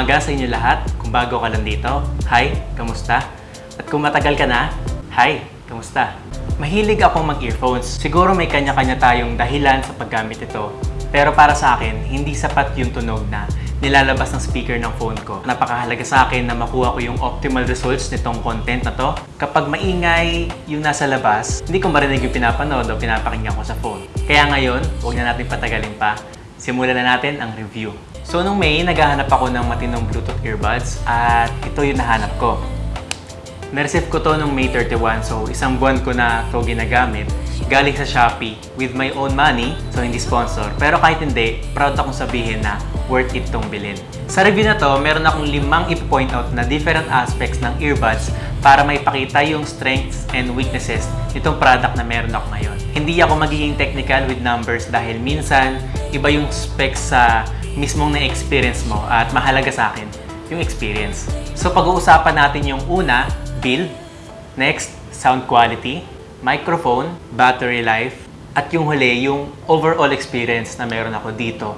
Umaga sa inyo lahat. Kung bago ka lang dito, hi, kamusta? At kung matagal ka na, hi, kamusta? Mahilig akong mag-earphones. Siguro may kanya-kanya tayong dahilan sa paggamit ito. Pero para sa akin, hindi sapat yung tunog na nilalabas ng speaker ng phone ko. Napakahalaga sa akin na makuha ko yung optimal results nitong content na to. Kapag maingay yung nasa labas, hindi ko marinig yung pinapanood o pinapakinggan ko sa phone. Kaya ngayon, huwag na natin patagalin pa. Simulan na natin ang review. So nung May, naghahanap ako ng matinong Bluetooth earbuds at ito yung nahanap ko. Nareceive ko to nung May 31, so isang buwan ko na to ginagamit. Galing sa Shopee with my own money, so hindi sponsor. Pero kahit hindi, proud akong sabihin na worth it tong bilhin. Sa review na to, meron akong limang i-point out na different aspects ng earbuds para maipakita yung strengths and weaknesses nitong product na meron ako ngayon. Hindi ako magiging technical with numbers dahil minsan iba yung specs sa mismong na-experience mo at mahalaga sa akin yung experience. So pag-uusapan natin yung una, build, next, sound quality, microphone, battery life, at yung huli, yung overall experience na meron ako dito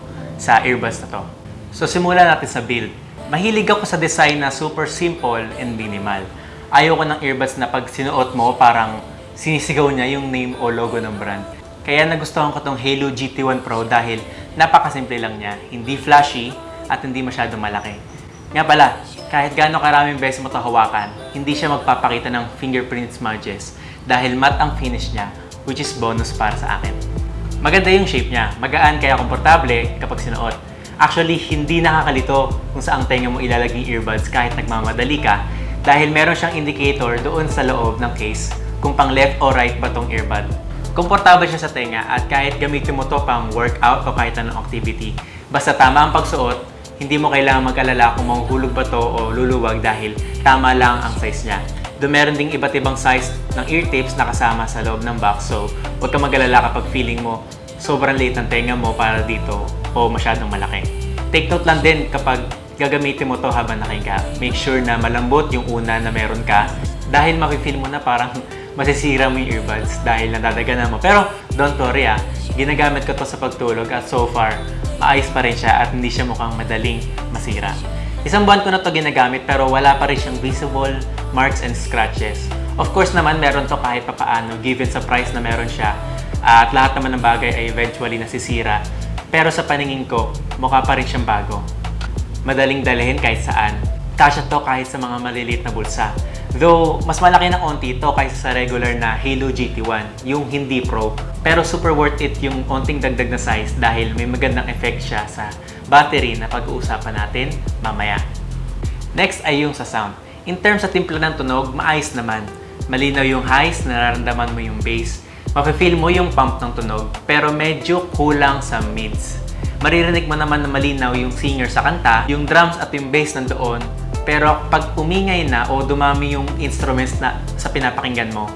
sa earbuds na to. So simulan natin sa build. Mahilig ako sa design na super simple and minimal. Ayoko ng earbuds na pag sinuot mo, parang sinisigaw niya yung name o logo ng brand. Kaya nagustuhan ko tong Halo GT1 Pro dahil napakasimple lang niya, hindi flashy at hindi masyadong malaki. Nga pala, kahit gaano karaming beses mo ito hindi siya magpapakita ng fingerprint smudges dahil matte ang finish niya, which is bonus para sa akin. Maganda yung shape niya, magaan kaya komportable kapag sinuot. Actually, hindi nakakalito kung saang tenga mo ilalagay earbuds kahit nagmamadali ka dahil meron siyang indicator doon sa loob ng case kung pang left o right ba tong earbud. Komportable siya sa tenga at kahit gamitin mo to pang workout o kahit anong activity, basta tama ang pagsuot, hindi mo kailangan mag-alala kung mahuhulog ba to o luluwag dahil tama lang ang size niya. Doon meron ding iba't ibang size ng ear tips na kasama sa loob ng box so huwag ka mag-alala kapag feeling mo sobrang liit ng tenga mo para dito o masyadong malaki. Take note lang din kapag gagamitin mo to habang nakahinga. Make sure na malambot yung una na meron ka dahil makifeel mo na parang masisira mo yung earbuds dahil nadadaganan mo. Pero don't worry ah, ginagamit ko to sa pagtulog at so far, maayos pa rin siya at hindi siya mukhang madaling masira. Isang buwan ko na to ginagamit pero wala pa rin siyang visible marks and scratches. Of course naman, meron to kahit papaano given sa price na meron siya at lahat naman ng bagay ay eventually nasisira. Pero sa paningin ko, mukha pa rin siyang bago. Madaling dalhin kahit saan. Kasya to kahit sa mga maliliit na bulsa. Though, mas malaki ng onti ito kaysa sa regular na Halo GT1, yung hindi Pro. Pero super worth it yung onting dagdag na size dahil may magandang effect siya sa battery na pag-uusapan natin mamaya. Next ay yung sa sound. In terms sa timpla ng tunog, maayos naman. Malinaw yung highs, nararamdaman mo yung bass. Mafe-feel mo yung pump ng tunog, pero medyo kulang sa mids. Maririnig mo naman na malinaw yung singer sa kanta, yung drums at yung bass nandoon, pero pag umingay na o dumami yung instruments na sa pinapakinggan mo,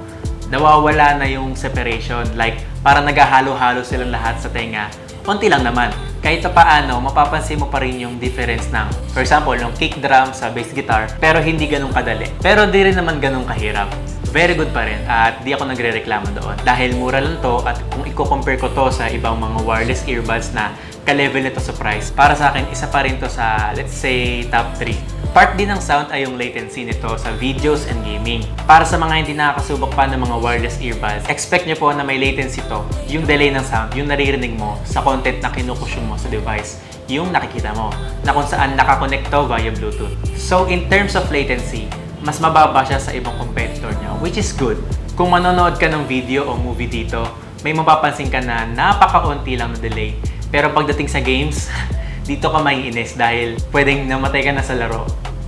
nawawala na yung separation. Like, para naghahalo-halo silang lahat sa tenga. Konti lang naman. Kahit pa paano, mapapansin mo pa rin yung difference ng, for example, ng kick drum sa bass guitar, pero hindi ganun kadali. Pero di rin naman ganun kahirap. Very good pa rin at di ako nagre-reklamo doon. Dahil mura lang to at kung i-compare ko to sa ibang mga wireless earbuds na ka-level nito sa price, para sa akin, isa pa rin to sa, let's say, top 3. Part din ng sound ay yung latency nito sa videos and gaming. Para sa mga hindi nakakasubok pa ng mga wireless earbuds, expect nyo po na may latency to, yung delay ng sound, yung naririnig mo sa content na kinukusyong mo sa device, yung nakikita mo, na kung saan nakakonect to via Bluetooth. So in terms of latency, mas mababa siya sa ibang competitor niya, which is good. Kung manonood ka ng video o movie dito, may mapapansin ka na napaka-unti lang na delay. Pero pagdating sa games, dito ka maiinis dahil pwedeng namatay ka na sa laro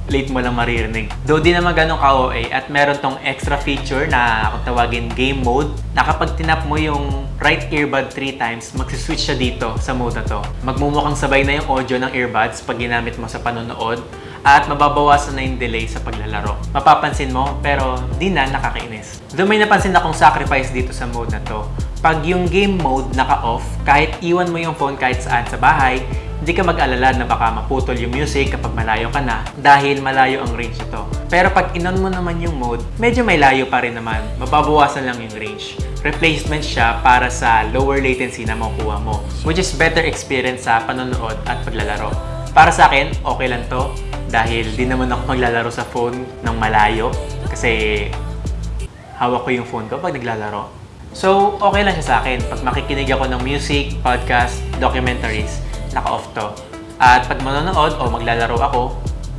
late mo lang maririnig. Though di naman ganun ka-OA at meron tong extra feature na kung tawagin game mode na kapag tinap mo yung right earbud 3 times, magsiswitch siya dito sa mode na to. Magmumukhang sabay na yung audio ng earbuds pag ginamit mo sa panonood at mababawasan na yung delay sa paglalaro. Mapapansin mo, pero di na nakakainis. Though may napansin akong sacrifice dito sa mode na to. Pag yung game mode naka-off, kahit iwan mo yung phone kahit saan sa bahay, hindi ka mag-alala na baka maputol yung music kapag malayo ka na dahil malayo ang range ito. Pero pag inon mo naman yung mode, medyo may layo pa rin naman. Mababawasan lang yung range. Replacement siya para sa lower latency na makukuha mo, which is better experience sa panonood at paglalaro. Para sa akin, okay lang to. Dahil di naman ako maglalaro sa phone ng malayo. Kasi hawak ko yung phone ko pag naglalaro. So, okay lang siya sa akin. Pag makikinig ako ng music, podcast, documentaries, naka-off to. At pag manonood o maglalaro ako,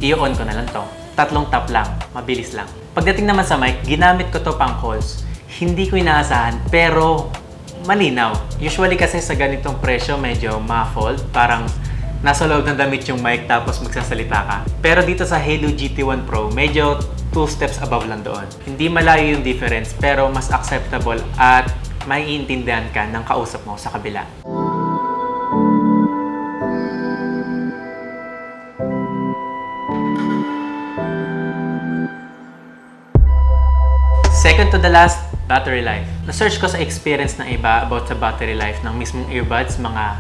i-on ko na lang to. Tatlong tap lang, mabilis lang. Pagdating naman sa mic, ginamit ko to pang calls. Hindi ko inaasahan, pero malinaw. Usually kasi sa ganitong presyo, medyo muffled. Parang nasa loob ng damit yung mic tapos magsasalita ka. Pero dito sa Halo GT1 Pro, medyo two steps above lang doon. Hindi malayo yung difference pero mas acceptable at maiintindihan ka ng kausap mo sa kabila. Second to the last, battery life. Na-search ko sa experience ng iba about sa battery life ng mismong earbuds, mga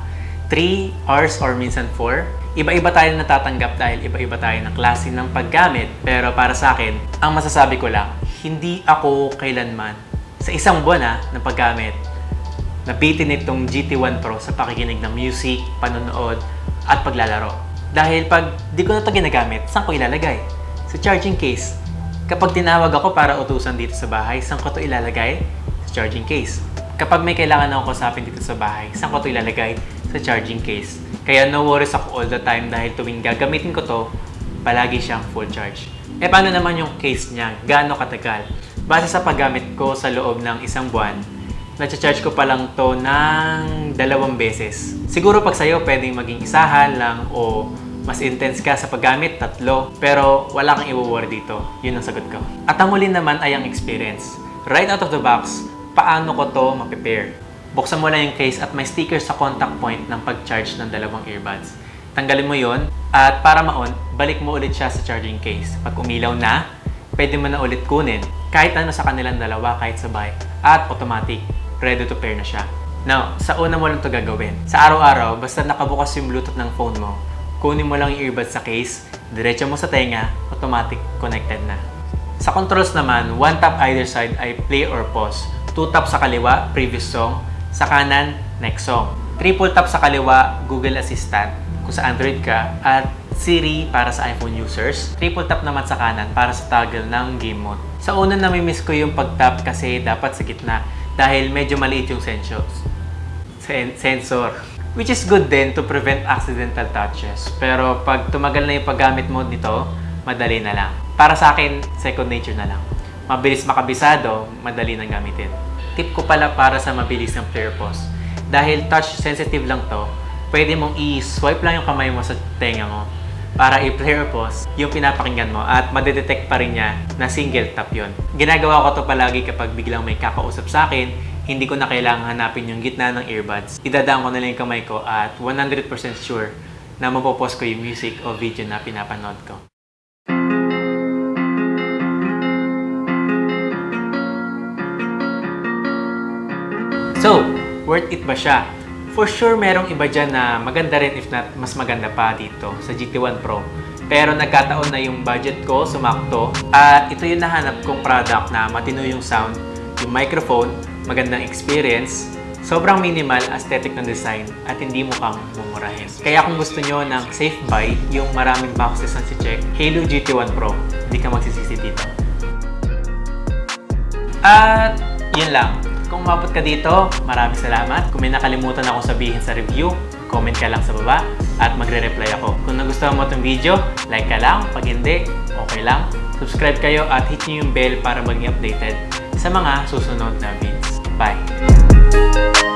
3 hours or minsan 4. Iba-iba tayo natatanggap dahil iba-iba tayo ng klase ng paggamit. Pero para sa akin, ang masasabi ko lang, hindi ako kailanman sa isang buwan ha, ng paggamit nabitin itong GT1 Pro sa pakikinig ng music, panonood, at paglalaro. Dahil pag di ko na ito ginagamit, saan ko ilalagay? Sa charging case. Kapag tinawag ako para utusan dito sa bahay, saan ko ito ilalagay? Sa charging case. Kapag may kailangan akong kusapin dito sa bahay, saan ko ito ilalagay? Sa charging case. Kaya no worries ako all the time dahil tuwing gagamitin ko to, palagi siyang full charge. Eh paano naman yung case niya? Gaano katagal? Base sa paggamit ko sa loob ng isang buwan, na-charge ko pa lang to ng dalawang beses. Siguro pag sa'yo, pwedeng maging isahan lang o mas intense ka sa paggamit, tatlo. Pero wala kang i-worry dito. Yun ang sagot ko. At ang huli naman ay ang experience. Right out of the box, paano ko to ma-prepare? Buksan mo lang yung case at may sticker sa contact point ng pag-charge ng dalawang earbuds. Tanggalin mo yon at para ma-on, balik mo ulit siya sa charging case. Pag umilaw na, pwede mo na ulit kunin kahit ano sa kanilang dalawa kahit sabay at automatic ready to pair na siya. Now, sa una mo lang to gagawin. Sa araw-araw, basta nakabukas yung Bluetooth ng phone mo, kunin mo lang yung earbuds sa case, diretso mo sa tenga, automatic connected na. Sa controls naman, one tap either side ay play or pause. Two tap sa kaliwa, previous song. Sa kanan, next song. Triple tap sa kaliwa, Google Assistant kung sa Android ka. At Siri para sa iPhone users. Triple tap naman sa kanan para sa toggle ng game mode. Sa una nami-miss ko yung pag-tap kasi dapat sa gitna dahil medyo maliit yung sensors. Sen- sensor. Which is good din to prevent accidental touches. Pero pag tumagal na yung paggamit mo nito, madali na lang. Para sa akin, second nature na lang. Mabilis makabisado, madali nang gamitin. Tip ko pala para sa mabilis ng player pause. Dahil touch sensitive lang to, pwede mong i-swipe lang yung kamay mo sa tenga mo para i-player pause yung pinapakinggan mo at madedetect pa rin niya na single tap yon. Ginagawa ko to palagi kapag biglang may kakausap sa akin, hindi ko na kailangan hanapin yung gitna ng earbuds. Idadaan ko na lang yung kamay ko at 100% sure na mapopause ko yung music o video na pinapanood ko. So, worth it ba siya? For sure, merong iba dyan na maganda rin if not mas maganda pa dito sa GT1 Pro. Pero nagkataon na yung budget ko sumakto at ito yung nahanap kong product na matino yung sound, yung microphone, magandang experience, sobrang minimal aesthetic ng design at hindi mukhang mumurahin. Kaya kung gusto nyo ng safe buy, yung maraming boxes na si check, Halo GT1 Pro, hindi ka magsisisi dito. At yun lang. Kung umabot ka dito, maraming salamat. Kung may nakalimutan akong sabihin sa review, comment ka lang sa baba at magre-reply ako. Kung nagustuhan mo itong video, like ka lang. Pag hindi, okay lang. Subscribe kayo at hit nyo yung bell para maging updated sa mga susunod na videos. Bye!